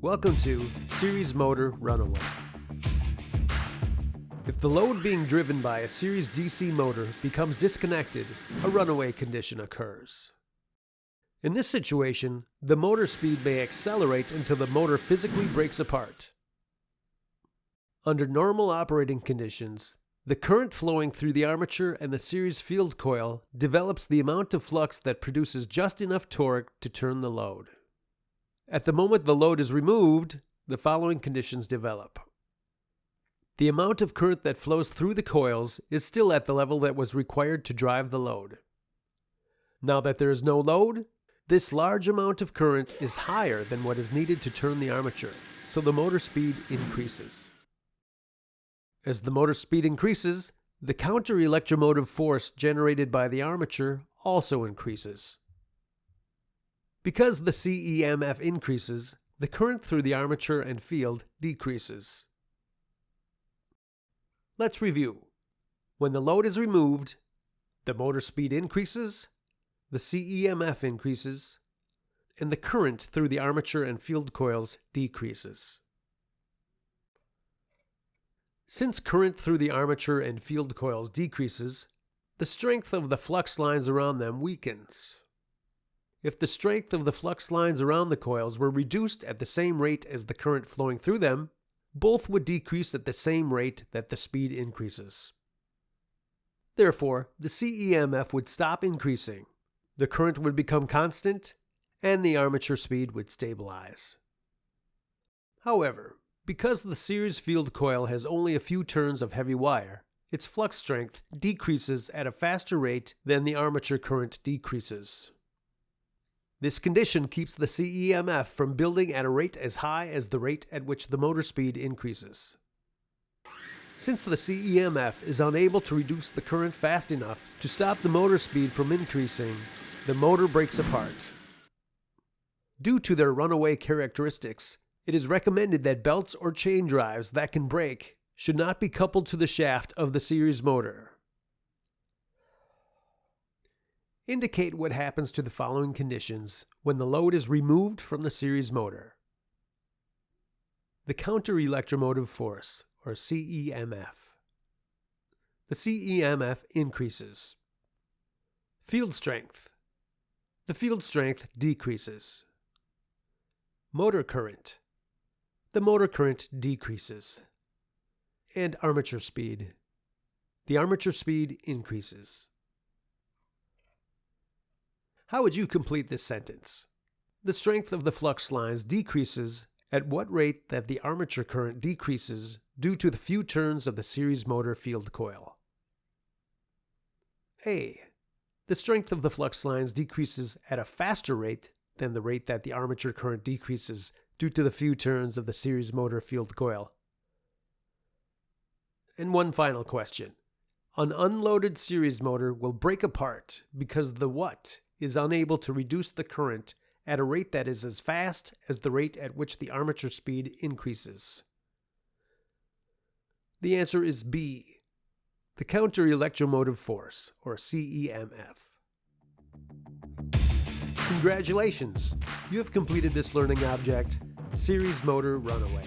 Welcome to Series Motor Runaway. If the load being driven by a series DC motor becomes disconnected, a runaway condition occurs. In this situation, the motor speed may accelerate until the motor physically breaks apart. Under normal operating conditions, the current flowing through the armature and the series field coil develops the amount of flux that produces just enough torque to turn the load. At the moment the load is removed, the following conditions develop. The amount of current that flows through the coils is still at the level that was required to drive the load. Now that there is no load, this large amount of current is higher than what is needed to turn the armature, so the motor speed increases. As the motor speed increases, the counter electromotive force generated by the armature also increases. Because the CEMF increases, the current through the armature and field decreases. Let's review. When the load is removed, the motor speed increases, the CEMF increases, and the current through the armature and field coils decreases. Since current through the armature and field coils decreases, the strength of the flux lines around them weakens. If the strength of the flux lines around the coils were reduced at the same rate as the current flowing through them, both would decrease at the same rate that the speed increases. Therefore, the CEMF would stop increasing the current would become constant, and the armature speed would stabilize. However, because the series field coil has only a few turns of heavy wire, its flux strength decreases at a faster rate than the armature current decreases. This condition keeps the CEMF from building at a rate as high as the rate at which the motor speed increases. Since the CEMF is unable to reduce the current fast enough to stop the motor speed from increasing, the motor breaks apart. Due to their runaway characteristics, it is recommended that belts or chain drives that can break should not be coupled to the shaft of the series motor. Indicate what happens to the following conditions when the load is removed from the series motor. The counter electromotive force, or CEMF. The CEMF increases. Field strength the field strength decreases. Motor current. The motor current decreases. And armature speed. The armature speed increases. How would you complete this sentence? The strength of the flux lines decreases at what rate that the armature current decreases due to the few turns of the series motor field coil. A. The strength of the flux lines decreases at a faster rate than the rate that the armature current decreases due to the few turns of the series motor field coil. And one final question. An unloaded series motor will break apart because the what is unable to reduce the current at a rate that is as fast as the rate at which the armature speed increases. The answer is B the counter electromotive force, or CEMF. Congratulations! You have completed this learning object, Series Motor Runaway.